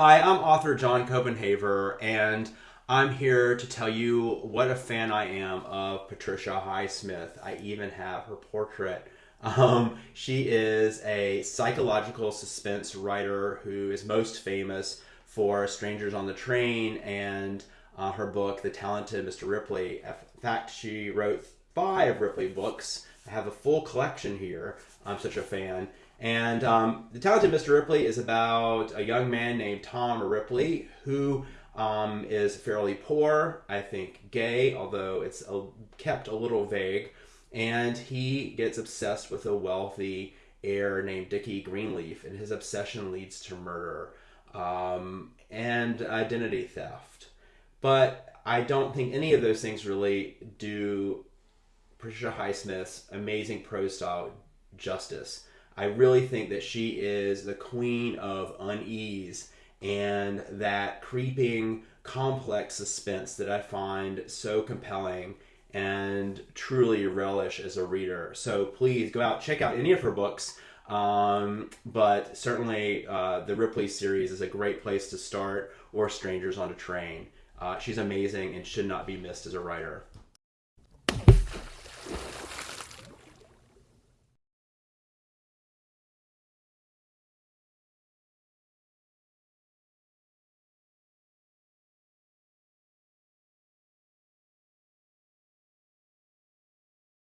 Hi, I'm author John Copenhaver, and I'm here to tell you what a fan I am of Patricia Highsmith. I even have her portrait. Um, she is a psychological suspense writer who is most famous for Strangers on the Train and uh, her book, The Talented Mr. Ripley. In fact, she wrote five Ripley books. I have a full collection here. I'm such a fan. And um, The Talented Mr. Ripley is about a young man named Tom Ripley who um, is fairly poor, I think gay, although it's a, kept a little vague. And he gets obsessed with a wealthy heir named Dickie Greenleaf, and his obsession leads to murder um, and identity theft. But I don't think any of those things really do Patricia Highsmith's amazing prose style justice. I really think that she is the queen of unease and that creeping, complex suspense that I find so compelling and truly relish as a reader. So please go out, check out any of her books. Um, but certainly, uh, the Ripley series is a great place to start, or Strangers on a Train. Uh, she's amazing and should not be missed as a writer.